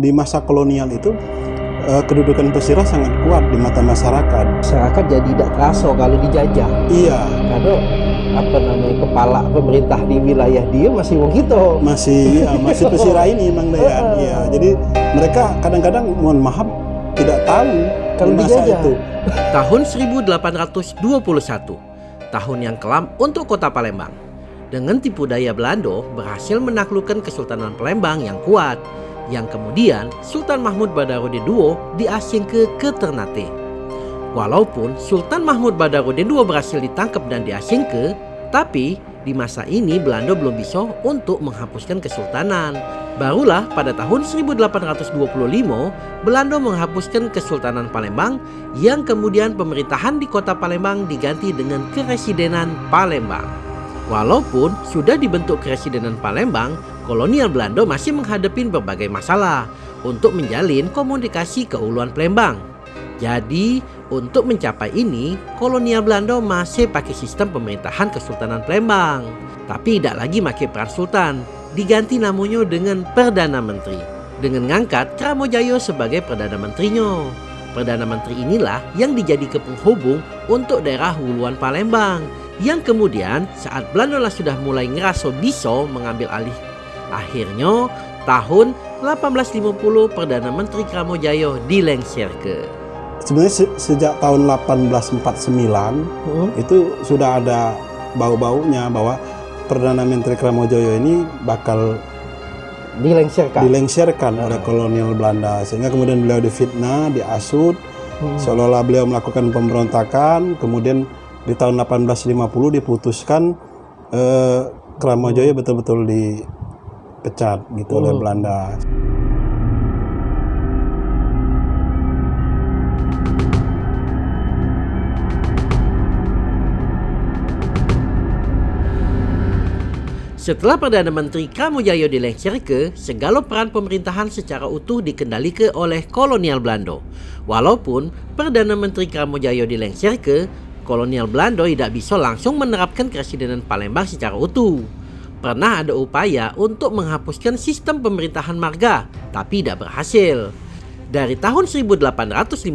di masa kolonial itu uh, kedudukan pesisir sangat kuat di mata masyarakat. Masyarakat jadi tidak terasa kalau dijajah. Iya. Karena apa namanya kepala pemerintah di wilayah dia masih wong gitu. Masih ya, masih pesisir ini Mang Dayan. Iya. Jadi mereka kadang-kadang mohon maaf tidak tahu kalau masa dijajah. itu. Tahun 1821, tahun yang kelam untuk kota Palembang. Dengan tipu daya Belanda berhasil menaklukkan Kesultanan Palembang yang kuat, yang kemudian Sultan Mahmud Badarudin II diasingkan ke Ternate. Walaupun Sultan Mahmud Badarudin II berhasil ditangkap dan diasingkan, tapi di masa ini Belanda belum bisa untuk menghapuskan kesultanan. Barulah pada tahun 1825 Belanda menghapuskan Kesultanan Palembang yang kemudian pemerintahan di kota Palembang diganti dengan Keresidenan Palembang. Walaupun sudah dibentuk Keresidenan Palembang, kolonial Belanda masih menghadapi berbagai masalah untuk menjalin komunikasi ke Uluan Palembang. Jadi, untuk mencapai ini, kolonial Belanda masih pakai sistem pemerintahan Kesultanan Palembang. Tapi tidak lagi pakai peran sultan, diganti namanya dengan Perdana Menteri. Dengan ngangkat Kramojaya sebagai Perdana Menterinya. Perdana Menteri inilah yang dijadikan penghubung untuk daerah huluan Palembang yang kemudian saat Belanda sudah mulai ngerasa bisa mengambil alih. Akhirnya tahun 1850 Perdana Menteri Kramojaya dilengserke. Sebenarnya se sejak tahun 1849 Hmm. itu sudah ada bau-baunya bahwa Perdana Menteri Kramojoyo ini bakal Dilengserkan. dilengserkan oleh kolonial Belanda sehingga kemudian beliau difitnah, diasut, Hmm. seolah-olah beliau melakukan pemberontakan, kemudian di tahun 1850 diputuskan eh, Kramojoyo betul-betul dipecat gitu oleh Hmm. Belanda. Setelah Perdana Menteri Kamujaya dilengserke, segala peran pemerintahan secara utuh dikendalikan oleh kolonial Belanda. Walaupun Perdana Menteri Kamujaya dilengserke, kolonial Belanda tidak bisa langsung menerapkan Keresidenan Palembang secara utuh. Pernah ada upaya untuk menghapuskan sistem pemerintahan marga, tapi tidak berhasil. Dari tahun 1850,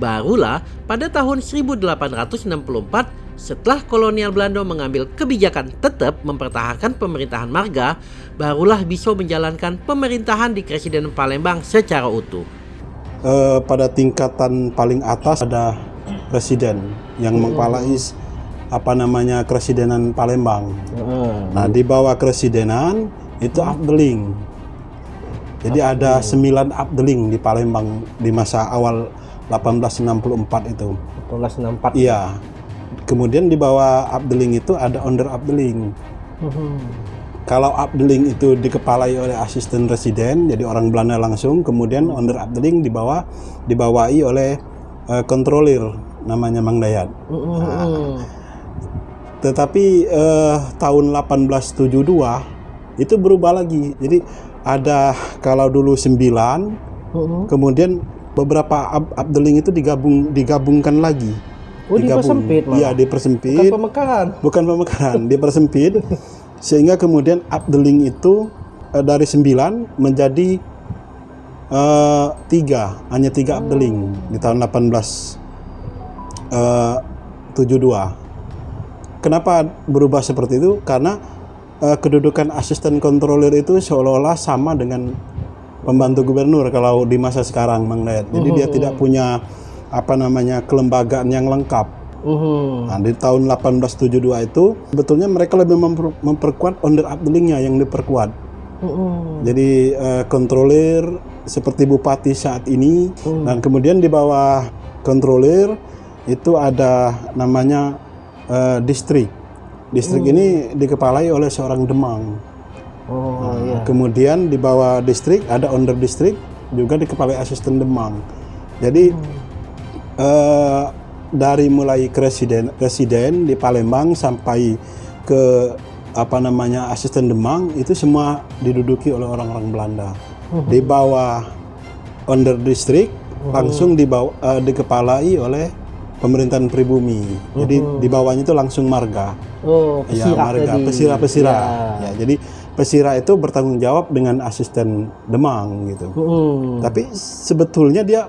barulah pada tahun 1864 setelah kolonial Belanda mengambil kebijakan tetap mempertahankan pemerintahan marga, barulah bisa menjalankan pemerintahan di Keresidenan Palembang secara utuh. Eh, pada tingkatan paling atas ada presiden yang mengkepalai apa namanya Keresidenan Palembang. Hmm. Nah, di bawah Keresidenan itu Abdeling. Jadi ada sembilan Abdeling di Palembang di masa awal 1864 itu. 1864. Iya. Kemudian di bawah Abdeling itu ada under Abdeling. Hmm. Kalau Abdeling itu dikepalai oleh asisten residen, jadi orang Belanda langsung. Kemudian under Abdeling di bawah dibawahi oleh eh, kontrolir namanya Mang Dayat. Hmm. Tetapi eh, tahun 1872 itu berubah lagi. Jadi ada kalau dulu 9, Hmm. kemudian beberapa ab Abdeling itu digabung digabungkan lagi. Oh, dipersempit malah. Iya, dipersempit. Bukan pemekaran. bukan pemekaran, dipersempit sehingga kemudian Abdeling itu eh, dari 9 menjadi eh, tiga, hanya tiga Abdeling di tahun 1872. Kenapa berubah seperti itu? Karena eh, kedudukan asisten kontrolir itu seolah-olah sama dengan pembantu gubernur kalau di masa sekarang, Mang Dayat. Jadi dia tidak punya apa namanya kelembagaan yang lengkap. Hmm. Nah, di tahun 1872 itu sebetulnya mereka lebih memper- memperkuat under Abdelingnya yang diperkuat. Hmm. Jadi eh, kontrolir seperti bupati saat ini dan kemudian di bawah kontrolir itu ada namanya eh, distrik. Distrik ini dikepalai oleh seorang Demang. Oh iya. Kemudian di bawah distrik ada under distrik juga dikepalai asisten Demang. Jadi eh, dari mulai presiden presiden di Palembang sampai ke apa namanya asisten Demang itu semua diduduki oleh orang-orang Belanda. Di bawah under distrik langsung di bawah eh, dikepalai oleh pemerintahan pribumi. Jadi di bawahnya itu langsung marga. Oh, Ya, pesirah marga, tadi. pesira-pesira. Ya. Ya, jadi Pesira itu bertanggung jawab dengan asisten Demang gitu. Mm-mm. Tapi sebetulnya dia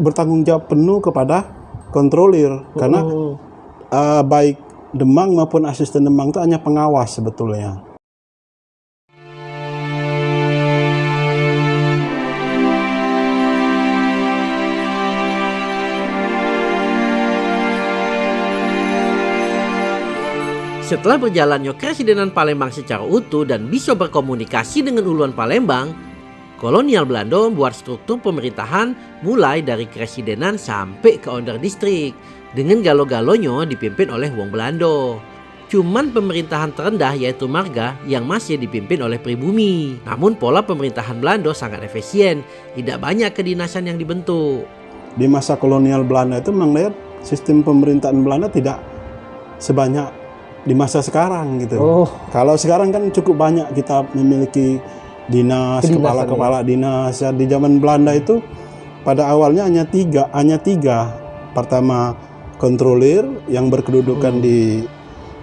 bertanggung jawab penuh kepada kontrolir karena Mm-mm. eh, baik Demang maupun asisten Demang itu hanya pengawas sebetulnya. Setelah berjalannya Keresidenan Palembang secara utuh dan bisa berkomunikasi dengan uluan Palembang, kolonial Belanda membuat struktur pemerintahan mulai dari Keresidenan sampai ke Onder Distrik dengan galo-galonya dipimpin oleh Wong Belanda. Cuman pemerintahan terendah yaitu Marga yang masih dipimpin oleh pribumi. Namun pola pemerintahan Belanda sangat efisien, tidak banyak kedinasan yang dibentuk. Di masa kolonial Belanda itu memang lihat sistem pemerintahan Belanda tidak sebanyak di masa sekarang gitu. Oh, Kalau sekarang kan cukup banyak kita memiliki dinas, kepala-kepala dinas. Ya, di zaman Belanda itu pada awalnya hanya tiga, hanya tiga. Pertama kontrolir yang berkedudukan di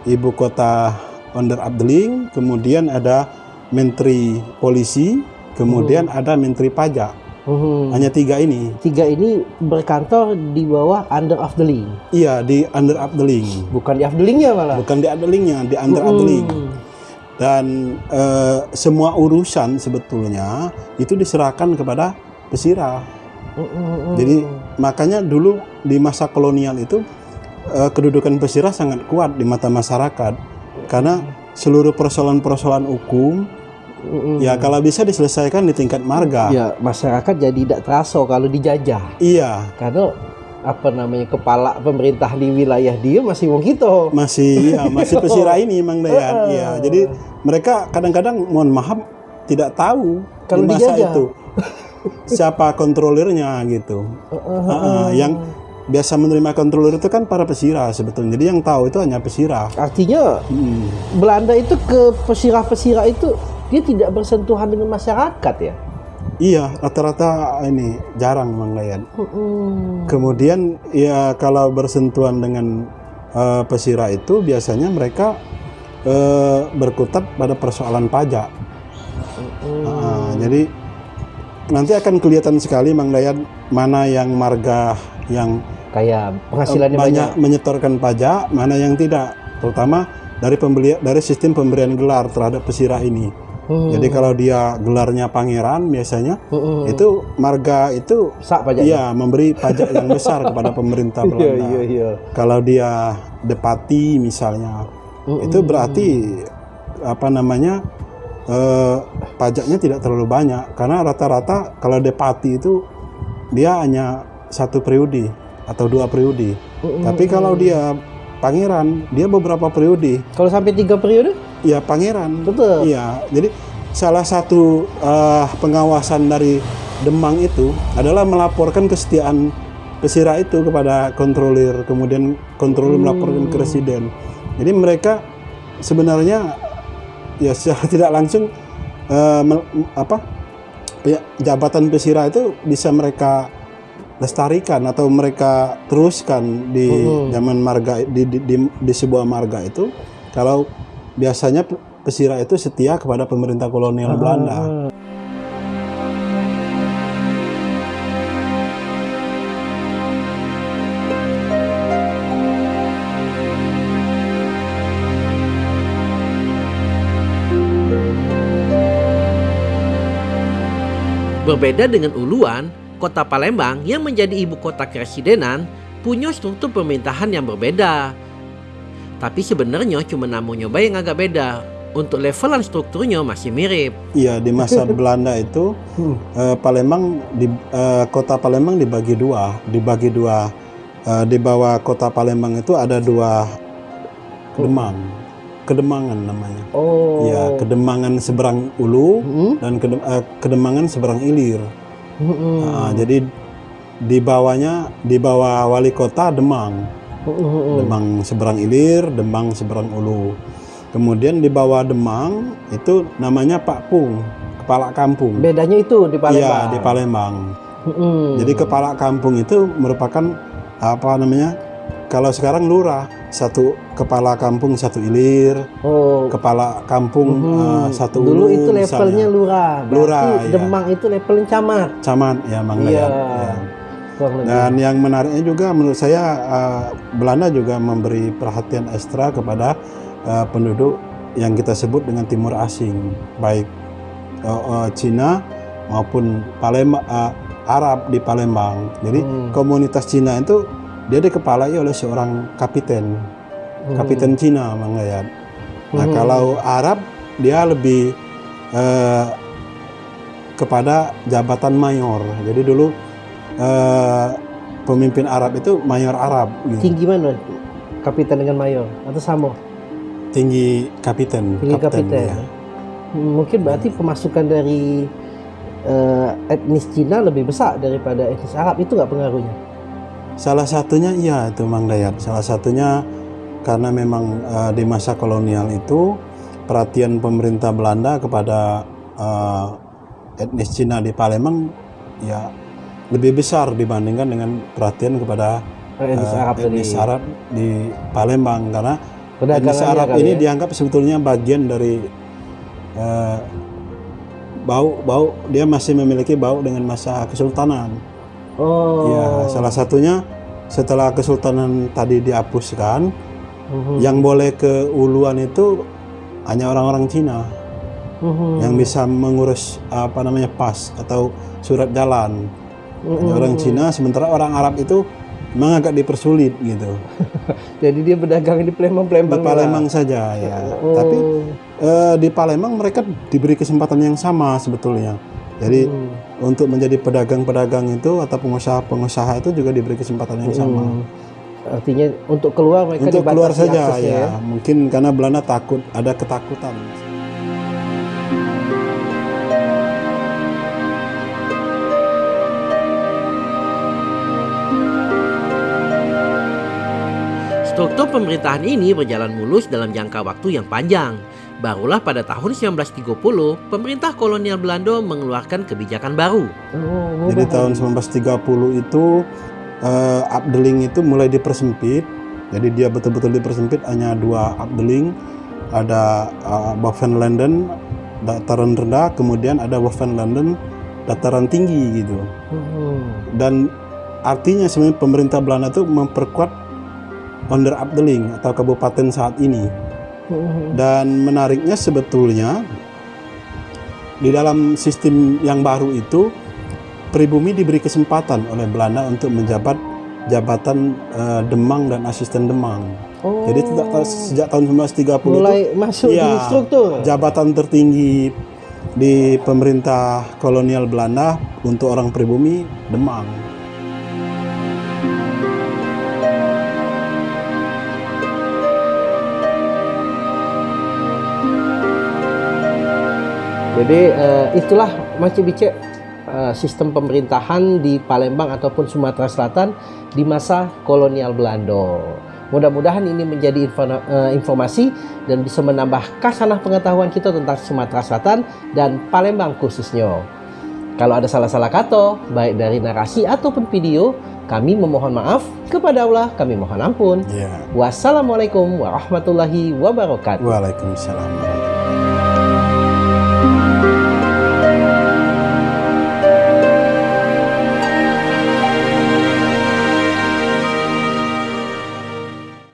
ibu kota Onder Abdeling, kemudian ada menteri polisi, kemudian ada menteri pajak. Mhm. Hanya tiga ini. tiga ini berkantor di bawah under of the link, Iya di Under Abdeling, bukan di Afdelingnya malah. bukan di Abdelingnya, di Under Abdeling. Mm. dan eh, semua urusan sebetulnya itu diserahkan kepada pesira. Mm-mm. Jadi makanya dulu di masa kolonial itu eh, kedudukan pesira sangat kuat di mata masyarakat karena seluruh persoalan-persoalan hukum Mm-mm. ya kalau bisa diselesaikan di tingkat marga. ya masyarakat jadi tidak terasa kalau dijajah Iya, karena apa namanya kepala pemerintah di wilayah dia masih wong kita. masih ya masih pesira ini Mang Dayan. Iya, jadi mereka kadang-kadang mohon maaf tidak tahu Kalau di masa dijajah. itu siapa kontrolirnya gitu. Heeh, yang biasa menerima kontrolir itu kan para pesira sebetulnya. Jadi yang tahu itu hanya pesira. Artinya Hmm. Belanda itu ke pesirah-pesirah itu dia tidak bersentuhan dengan masyarakat ya. Iya, rata-rata ini jarang Mang Dayan. Mm-mm. Kemudian ya kalau bersentuhan dengan eh, pesira itu biasanya mereka eh, berkutat pada persoalan pajak. Mm. Ah, jadi nanti akan kelihatan sekali Mang Dayan mana yang marga yang Kayak penghasilannya banyak, banyak. menyetorkan pajak, mana yang tidak, terutama dari pembeli dari sistem pemberian gelar terhadap pesirah ini. Hmm. Jadi kalau dia gelarnya pangeran biasanya Mm-mm. itu marga itu sak pajaknya. iya memberi pajak yang besar kepada pemerintah Iya Belanda. iya iya. Kalau dia depati misalnya, Mm-mm. itu berarti apa namanya eh, pajaknya tidak terlalu banyak karena rata-rata kalau depati itu dia hanya satu periode atau dua periode. Tapi kalau dia pangeran, dia beberapa periode. Kalau sampai tiga periode, Ya pangeran. betul. Iya. Jadi salah satu eh, pengawasan dari Demang itu adalah melaporkan kesetiaan pesira itu kepada kontrolir, kemudian kontrolir melaporkan ke residen. Jadi mereka sebenarnya ya secara tidak langsung mel- apa ya, jabatan pesira itu bisa mereka lestarikan atau mereka teruskan di Mhm. zaman marga di, di, di, di sebuah marga itu kalau biasanya pe- pesira itu setia kepada pemerintah kolonial Belanda. Berbeda dengan Uluan, kota Palembang yang menjadi ibu kota keresidenan punya struktur pemerintahan yang berbeda. Tapi sebenarnya cuma nama nyoba yang agak beda. Untuk levelan strukturnya masih mirip. Iya di masa Belanda itu Hmm. eh, Palembang di eh, kota Palembang dibagi dua, dibagi dua Eh, di bawah kota Palembang itu ada dua kedemang, kedemangan namanya. Oh. Ya kedemangan seberang ulu Mm-mm. dan kedem- eh, kedemangan seberang ilir. Mm-mm. Nah, jadi di bawahnya di bawah wali kota Demang, Mm-mm. Demang seberang ilir, Demang seberang ulu. Kemudian di bawah Demang itu namanya Pak Pung, kepala kampung. Bedanya itu di Palembang. Iya di Palembang. Mm-mm. Jadi kepala kampung itu merupakan apa namanya kalau sekarang lurah satu kepala kampung satu ilir, Oh, kepala kampung mhm. eh, satu dulu ulu itu levelnya misalnya. lurah. Berarti Lurah, iya. Demang itu levelnya camat. camat ya Mang Iya. Ya. Dan yang menariknya juga menurut saya eh, Belanda juga memberi perhatian ekstra kepada eh, penduduk yang kita sebut dengan timur asing, baik eh, eh, Cina maupun Palembang eh, Arab di Palembang. Jadi Hmm. komunitas Cina itu dia dikepalai oleh seorang kapiten, Hmm. kapiten Cina Mang Dayat. Nah, Hmm. kalau Arab dia lebih eh, kepada jabatan mayor. Jadi dulu eh, pemimpin Arab itu mayor Arab, gitu. tinggi mana? Kapiten dengan mayor atau sama? tinggi kapiten. Tinggi kapiten. ya. Hmm, Mungkin berarti pemasukan dari eh, etnis Cina lebih besar daripada etnis Arab itu nggak pengaruhnya? Salah satunya iya itu Mang Dayat. Salah satunya karena memang eh, di masa kolonial itu perhatian pemerintah Belanda kepada eh, etnis Cina di Palembang ya lebih besar dibandingkan dengan perhatian kepada Eh, etnis eh, Arab etnis Arab di Palembang karena etnis Arab ini ya? dianggap sebetulnya bagian dari eh, bau bau dia masih memiliki bau dengan masa kesultanan. Oh. Ya, salah satunya setelah kesultanan tadi dihapuskan, Mhm. yang boleh ke uluan itu hanya orang-orang Cina Mhm. yang bisa mengurus apa namanya pas atau surat jalan. Hanya Mhm. orang Cina, sementara orang Arab itu memang agak dipersulit gitu. Jadi dia berdagang di Di Palembang-Palembang. Palembang saja ya. Oh. Tapi eh, di Palembang mereka diberi kesempatan yang sama sebetulnya. Jadi Hmm. untuk menjadi pedagang-pedagang itu atau pengusaha-pengusaha itu juga diberi kesempatan yang sama. Hmm. Artinya untuk keluar mereka Untuk keluar saja aksesnya ya. Mungkin karena Belanda takut ada ketakutan. Struktur pemerintahan ini berjalan mulus dalam jangka waktu yang panjang. Barulah pada tahun 1930, pemerintah kolonial Belanda mengeluarkan kebijakan baru. Jadi tahun 1930 itu eh, Abdeling itu mulai dipersempit. Jadi dia betul-betul dipersempit hanya dua Abdeling. Ada uh, Bovenlanden dataran rendah, kemudian ada Bovenlanden dataran tinggi gitu. Dan artinya sebenarnya pemerintah Belanda itu memperkuat Onder Abdeling atau kabupaten saat ini. Dan menariknya sebetulnya di dalam sistem yang baru itu pribumi diberi kesempatan oleh Belanda untuk menjabat jabatan eh, Demang dan asisten Demang. Oh. Jadi tidak sejak tahun 1930 mulai itu masuk di Iya. struktur. jabatan tertinggi di pemerintah kolonial Belanda untuk orang pribumi Demang. Jadi eh, itulah macam bicek eh, sistem pemerintahan di Palembang ataupun Sumatera Selatan di masa kolonial Belanda. Mudah-mudahan ini menjadi info- eh, informasi dan bisa menambah kasanah pengetahuan kita tentang Sumatera Selatan dan Palembang khususnya. Kalau ada salah-salah kata, baik dari narasi ataupun video, kami memohon maaf. Kepada Allah, kami mohon ampun. Ya. Wassalamualaikum warahmatullahi wabarakatuh. Waalaikumsalam. warahmatullahi